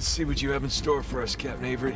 Let's see what you have in store for us, Captain Avery.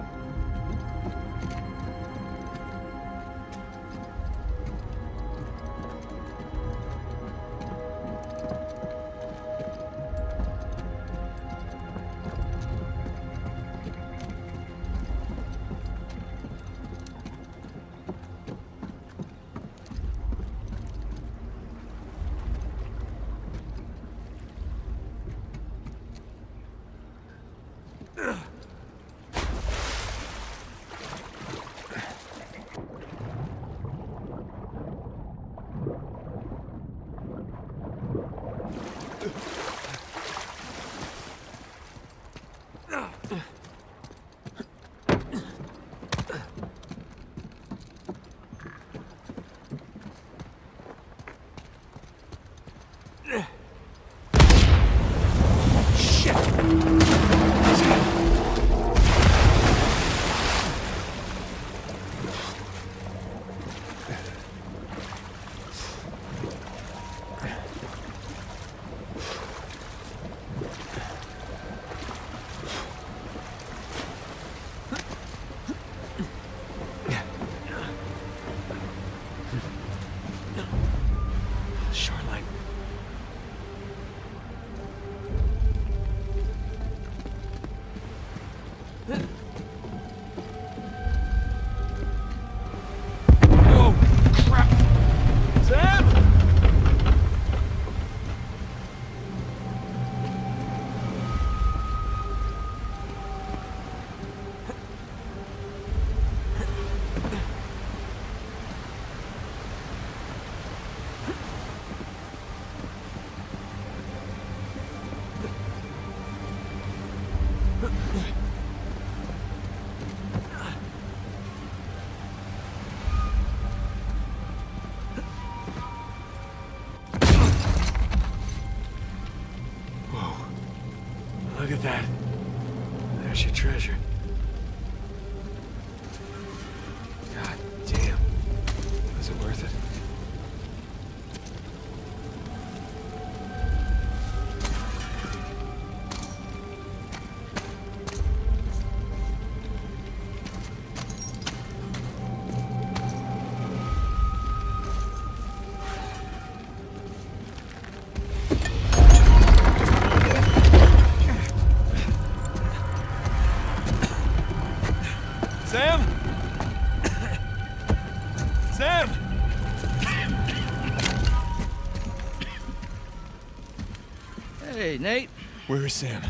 Nate. Where is Sam?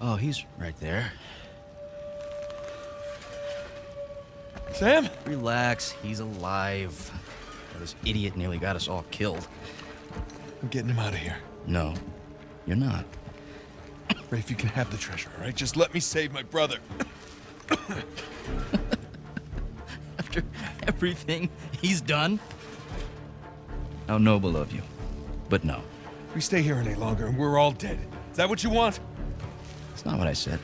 Oh, he's right there. Sam? Relax, he's alive. Oh, this idiot nearly got us all killed. I'm getting him out of here. No, you're not. Rafe, you can have the treasure, all right? Just let me save my brother. After everything he's done? How noble of you. But no, We stay here any longer and we're all dead. Is that what you want? it's not what I said.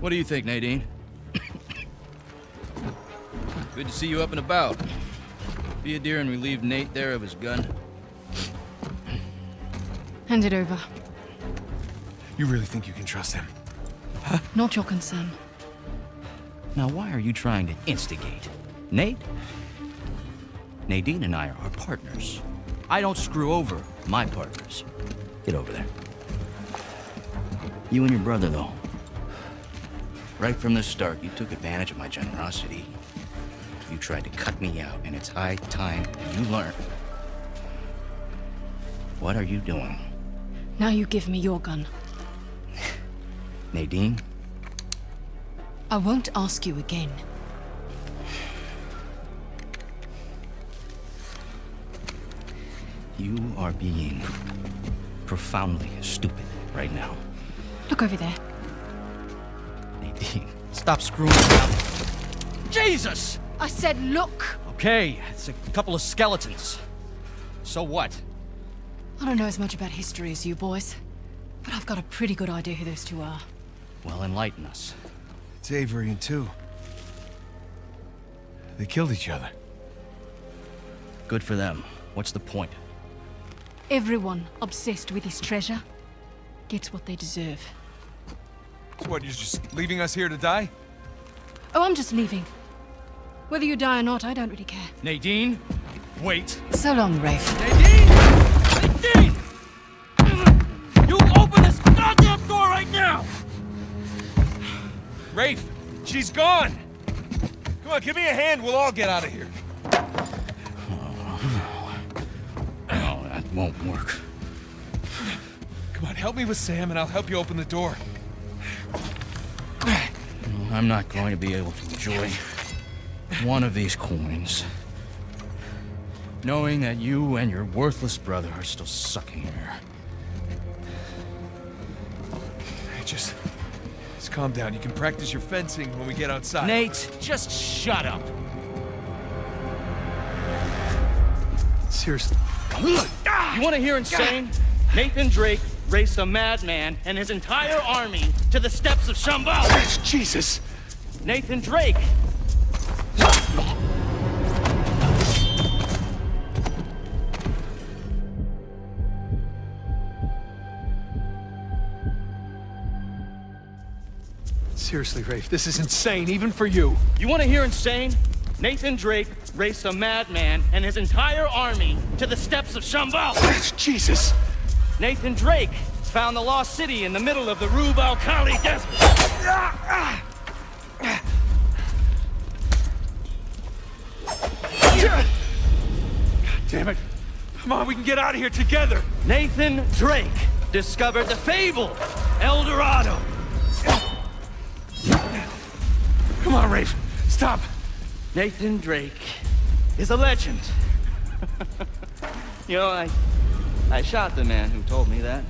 What do you think, Nadine? Good to see you up and about. Be a dear and relieve Nate there of his gun. Hand it over. You really think you can trust him? Not your concern. Now, why are you trying to instigate? Nate? Nadine and I are partners. I don't screw over my partners. Get over there. You and your brother, though. Right from the start, you took advantage of my generosity. You tried to cut me out, and it's high time you learn. What are you doing? Now you give me your gun. Nadine, I won't ask you again. You are being profoundly stupid right now. Look over there. Nadine, stop screwing around. Jesus! I said look! Okay, it's a couple of skeletons. So what? I don't know as much about history as you boys, but I've got a pretty good idea who those Tew are. Well, enlighten us. It's Avery and two. They killed each other. Good for them. What's the point? Everyone obsessed with his treasure gets what they deserve. So what, you're just leaving us here to die? Oh, I'm just leaving. Whether you die or not, I don't really care. Nadine, wait. So long, Rafe. Nadine! Nadine! You open this goddamn door right now! Rafe, she's gone! Come on, give me a hand, we'll all get out of here. Won't work. Come on, help me with Sam and I'll help you open the door. I'm not going to be able to enjoy one of these coins. Knowing that you and your worthless brother are still sucking air. Hey, just... Just calm down. You can practice your fencing when we get outside. Nate, just shut up. Seriously. You want to hear insane? Nathan Drake raced a madman and his entire army to the steps of Shambhala. Jesus! Nathan Drake! Seriously, Rafe, this is insane, even for you. You want to hear insane? Nathan Drake raced a madman and his entire army to the steps of Shambhala. Jesus! Nathan Drake has found the lost city in the middle of the Rub al Khali desert. God damn it. Come on, we can get out of here together. Nathan Drake discovered the fabled El Dorado. Come on, Rafe. Stop. Nathan Drake is a legend. you know, I, I shot the man who told me that.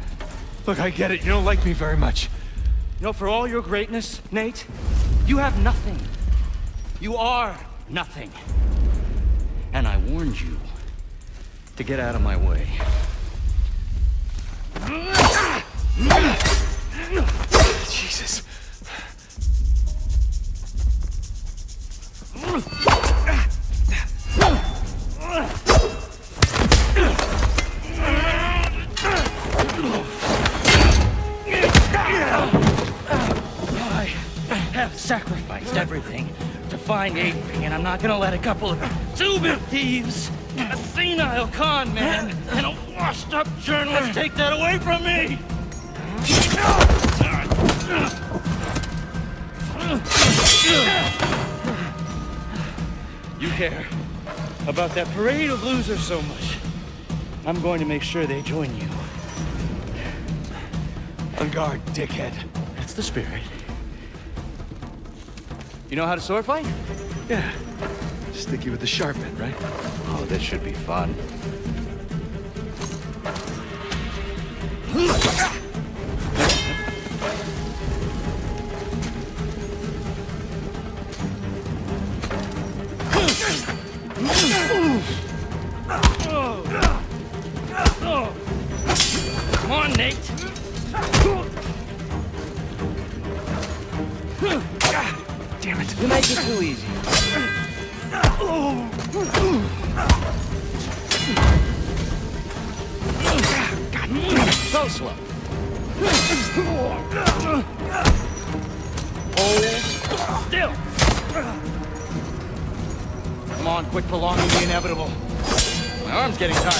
Look, I get it. You don't like me very much. You know, for all your greatness, Nate, you have nothing. You are nothing. And I warned you to get out of my way. Jesus. Sacrificed everything to find Avery, and I'm not gonna let a couple of two-bit thieves, a senile con man, and a washed-up journalist take that away from me! You care about that parade of losers so much. I'm going to make sure they join you. On guard, dickhead. That's the spirit. You know how to sword fight? Yeah. Sticky with the sharp end, right? Oh, this should be fun. Come on, Nate. Damn it. You make it too easy. God damn it. So slow. Hold still. Come on, quit prolonging the inevitable. My arm's getting tired.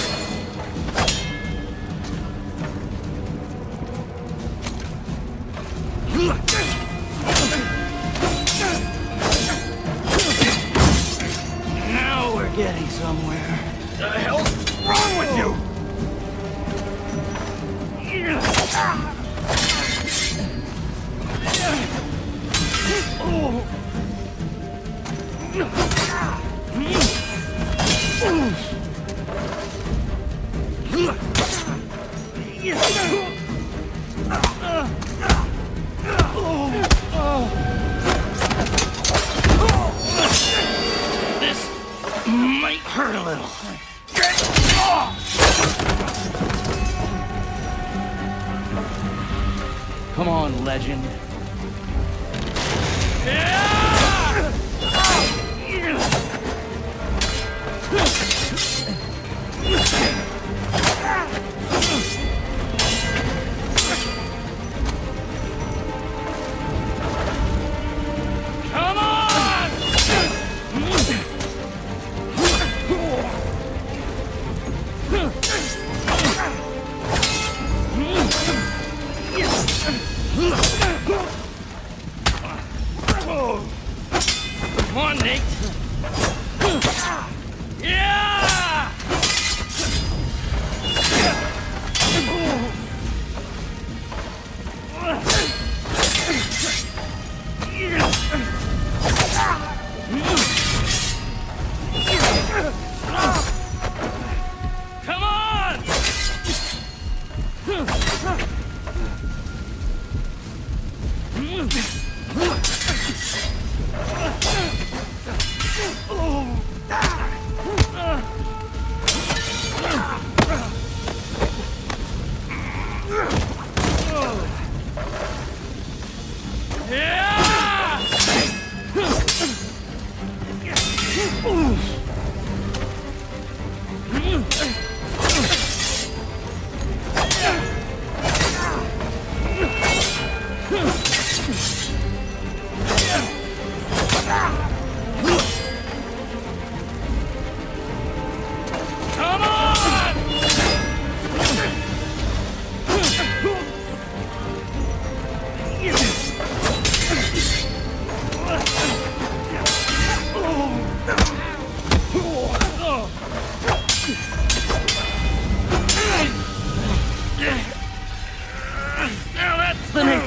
Now we're getting somewhere. The hell's wrong with you? Ah!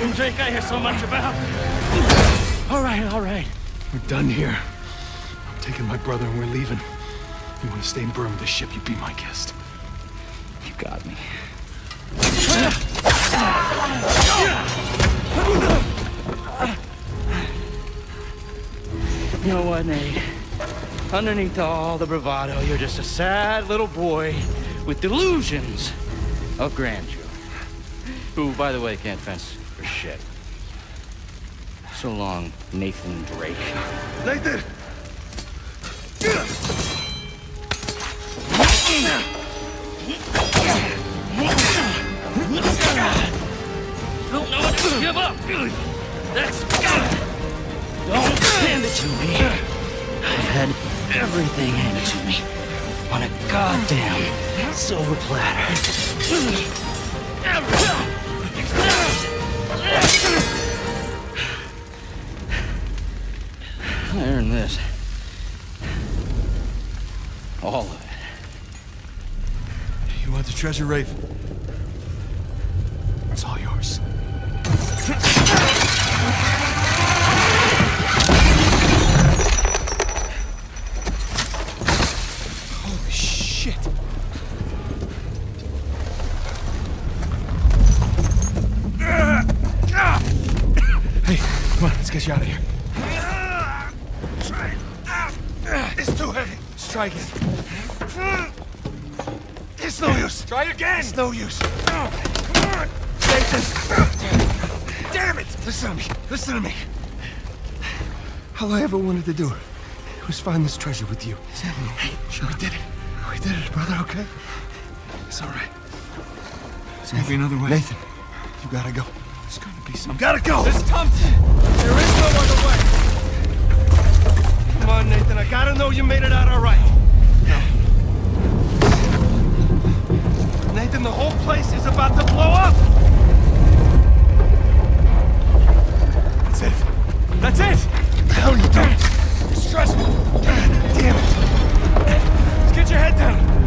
The Nathan Drake I hear so much about. All right, all right. We're done here. I'm taking my brother and we're leaving. If you want to stay in burn with the ship, you be my guest. You got me. You know what, Nate? Underneath all the bravado, you're just a sad little boy with delusions of grandeur. Who, by the way, can't fence for shit. So long, Nathan Drake. Nathan! Don't know when to give up. That's Don't hand it to me. I've had everything handed to me on a goddamn silver platter. I earned this. All of it. You want the treasure, Rafe? It's all yours. Heavy. Let's try again. It's no use. Try again. It's no use. Come on. Nathan. Damn it. Listen to me. Listen to me. All I ever wanted to do was find this treasure with you. Hey, Sure, we did it. We did it, brother, okay? It's all right. There's gonna be another way. Nathan, you gotta go. There's gonna be some. Gotta go! This Tom. There is no other way. Come on, Nathan. I gotta know you made it out all right. No. Nathan, the whole place is about to blow up! That's it. That's it! Are you doing? You're stressful. God damn it. Let's get your head down.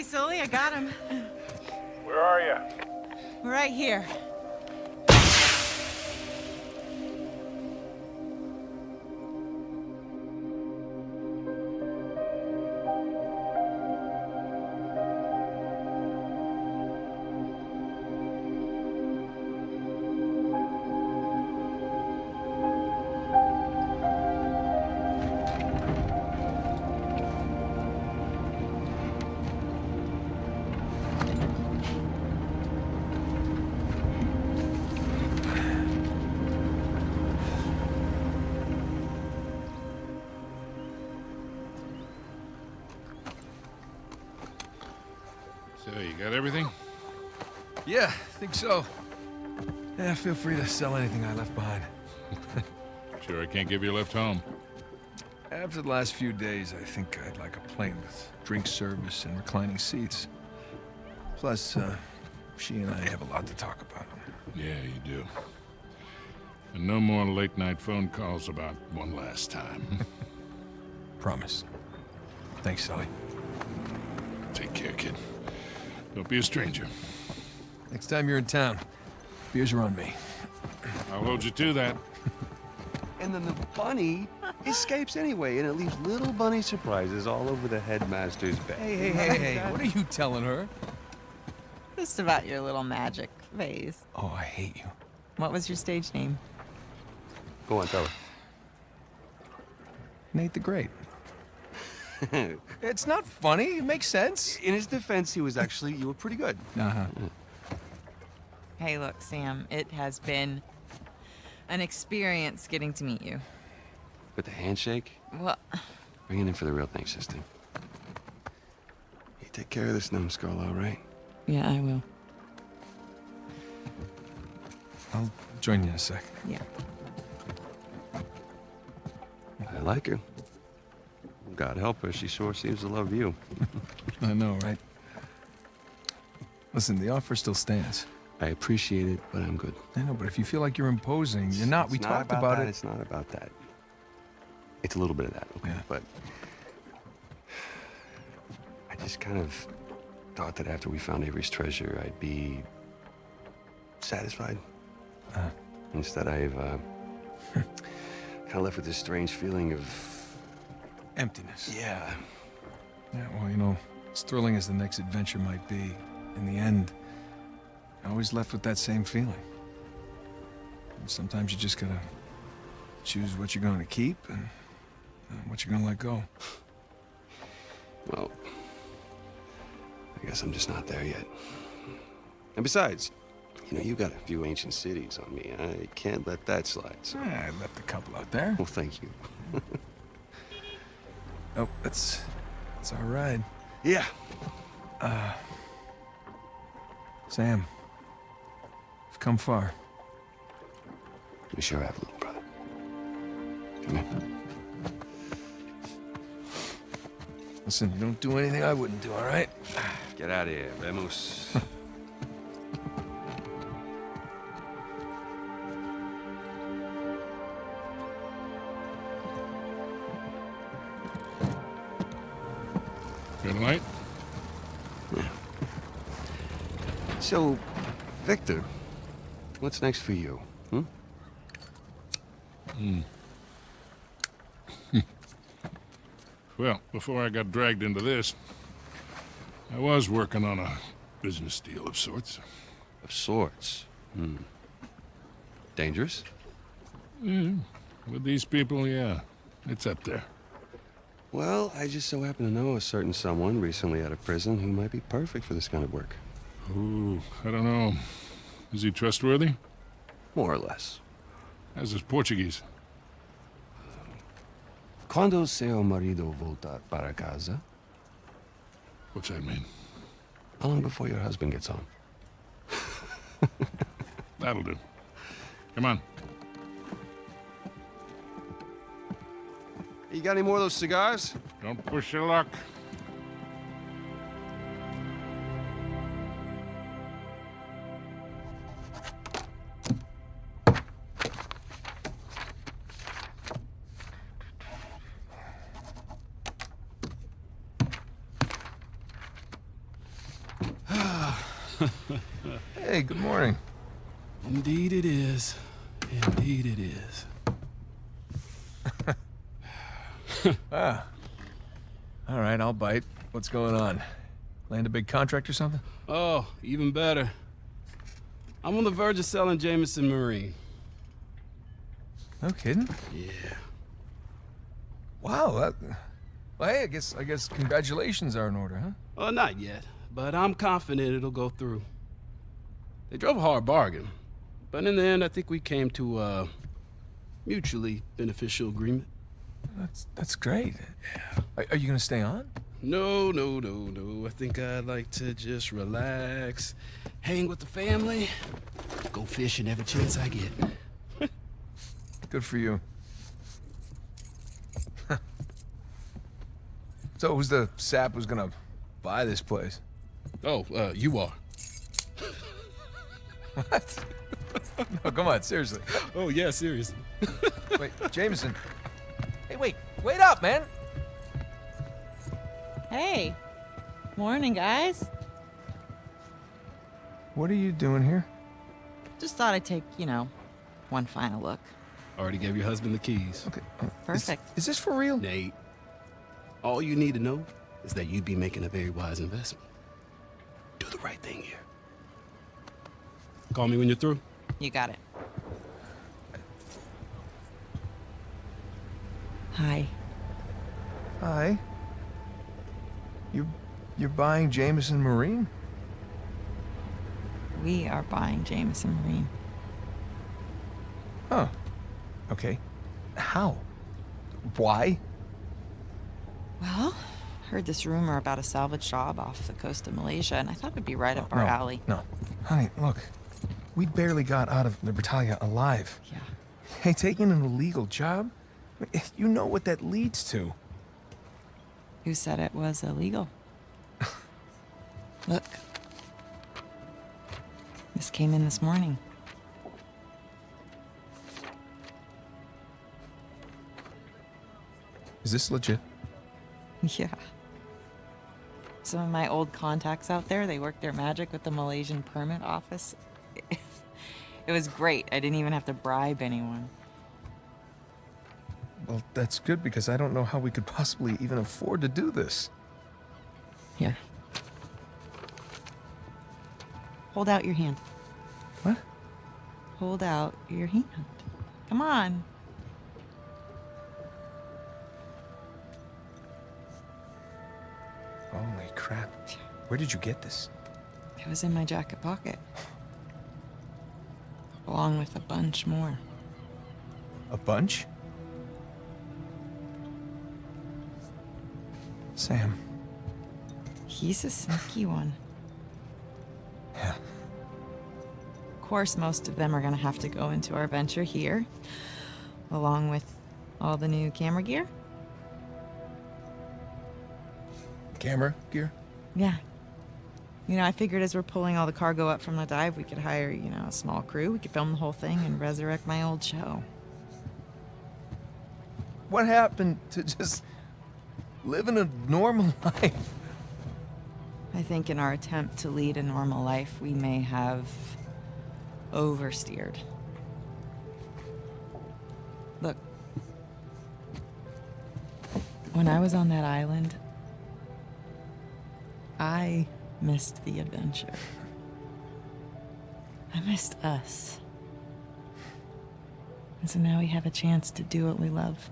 Hey, Sully, I got him. Where are you? Right here. Think so. Yeah, feel free to sell anything I left behind. Sure, I can't give you a lift home. After the last few days, I think I'd like a plane with drink service and reclining seats. Plus, uh, she and I have a lot to talk about. Yeah, you do. And no more late night phone calls about one last time. Promise. Thanks, Sully. Take care, kid. Don't be a stranger. Next time you're in town, beers are on me. I'll hold you to that. And then the bunny escapes anyway, and it leaves little bunny surprises all over the headmaster's bed. Hey, hey, hey, hey, what are you telling her? Just about your little magic phase. Oh, I hate you. What was your stage name? Go on, tell her. Nate the Great. it's not funny. It makes sense. In his defense, he was actually, you were pretty good. Uh-huh. Hey, look, Sam, it has been an experience getting to meet you. But the handshake, Well, bring it in for the real thing, sister. You take care of this numbskull, all right? yeah, I will. I'll join you in a sec. Yeah. I like her. God help her, she sure seems to love you. I know, right? Listen, the offer still stands. I appreciate it, but I'm good. I know, but if you feel like you're imposing, you're not. We not talked about, that, it. It's not about that. It's a little bit of that, okay? Yeah. But I just kind of thought that after we found Avery's treasure, I'd be satisfied. Uh. Instead, I've uh, kind of left with this strange feeling of Emptiness. yeah. Yeah, well, you know, as thrilling as the next adventure might be, in the end, I always left with that same feeling. And sometimes you just gotta choose what you're going to keep and uh, what you're gonna let go. Well, I guess I'm just not there yet. And besides, you know, you got a few ancient cities on me. I can't let that slide. So, Ah, I left a couple out there. well, thank you. Oh, that's that's all right. Yeah. Sam, you've come far. We sure have, a little brother. Come here. Listen, you don't do anything I wouldn't do, all right? Get out of here. Vemos. what's next for you? Hmm? Well, before I got dragged into this, I was working on a business deal of sorts. Of sorts. Hmm. Dangerous? Hmm. With these people, yeah, it's up there. Well, I just so happen to know a certain someone recently out of prison who might be perfect for this kind of work. Ooh, I don't know. Is he trustworthy? More or less. How's his Portuguese? Quando seu marido volta para casa? What's that mean? How long before your husband gets home? That'll do. Come on. You got any more of those cigars? Don't push your luck. Hey, good morning. Indeed it is. Indeed it is. Ah. All right, I'll bite. What's going on? Land a big contract or something? Oh, even better. I'm on the verge of selling Jameson Marine. No kidding. Yeah. Wow. That, well, hey, I guess I guess congratulations are in order, huh? Well, not yet, but I'm confident it'll go through. They drove a hard bargain, but in the end, I think we came to a mutually beneficial agreement. That's that's great. Are, are you gonna stay on? No, no, no, no. I think I'd like to just relax hang with the family, go fishing every chance I get. Good for you. so who's the sap who's gonna buy this place? Oh, uh, you are. What? no, come on, seriously. Oh, yeah, seriously. Wait, Jameson. Hey, wait, wait up, man. Hey. Morning, guys. What are you doing here? Just thought I'd take, you know, one final look. Already gave your husband the keys. Okay. uh, is- Perfect. Is, this for real? Nate, all you need to know is that you'd be making a very wise investment. Do the right thing here. Call me when you're through. You got it. Hi. Hi. You're, you're buying Jameson Marine? We are buying Jameson Marine. Huh. Okay. How? Why? Heard this rumor about a salvage job off the coast of Malaysia, and I thought it'd be right up our no, alley. No. Honey, look. We barely got out of Libertalia alive. Yeah. Hey, taking an illegal job? You know what that leads to. Who said it was illegal? Look. This came in this morning. Is this legit? Yeah. Some of my old contacts out there, they worked their magic with the Malaysian permit office. It was great. I didn't even have to bribe anyone. Well, that's good because I don't know how we could possibly even afford to do this. Here. Hold out your hand. What? Hold out your hand. Come on. Where did you get this? It was in my jacket pocket. Along with a bunch more. A bunch? Sam. He's a sneaky one. Yeah. Of course, most of them are going to have to go into our venture here, along with all the new camera gear. Camera gear? Yeah. You know, I figured as we're pulling all the cargo up from the dive, we could hire, you know, a small crew. We could film the whole thing and resurrect my old show. What happened to just living a normal life? I think in our attempt to lead a normal life, we may have oversteered. Look, when I was on that island, I missed the adventure. I missed us. And so now we have a chance to do what we love.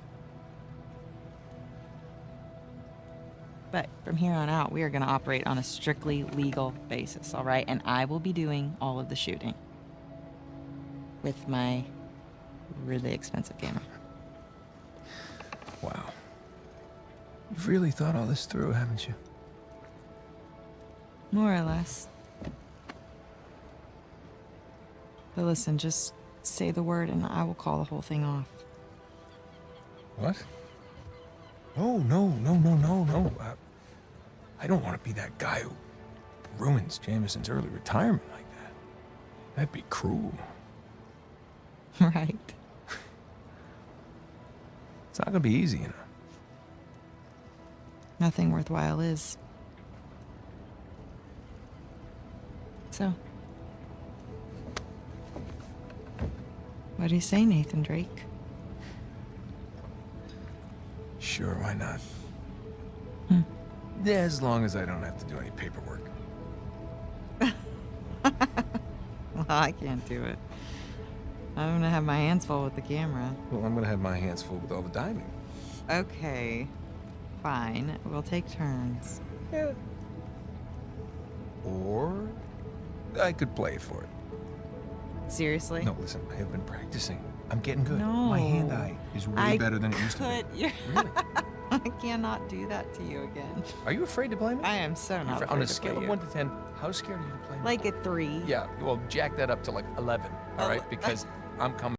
But from here on out, we are going to operate on a strictly legal basis, all right? And I will be doing all of the shooting with my really expensive camera. Wow. You've really thought all this through, haven't you? More or less. But listen, just say the word and I will call the whole thing off. What? No, no, no, no, no, no. Uh, I don't want to be that guy who ruins Jameson's early retirement like that. That'd be cruel. right? It's not gonna be easy, you know. Nothing worthwhile is. So. What do you say, Nathan Drake? Sure, why not? Hmm. Yeah, as long as I don't have to do any paperwork. Well, I can't do it. I'm gonna have my hands full with the camera. Well, I'm gonna have my hands full with all the diving. Okay. Fine. We'll take turns. Yeah. Or I could play for it. Seriously? No, listen, I have been practicing. I'm getting good. No. My hand-eye is way I better than it used to be. you're- Really? I cannot do that to you again. Are you afraid to play me? I am so not afraid on a scale of one to ten, how scared are you to play me? Like a three. Yeah, well, jack that up to like eleven. All right, because I'm coming.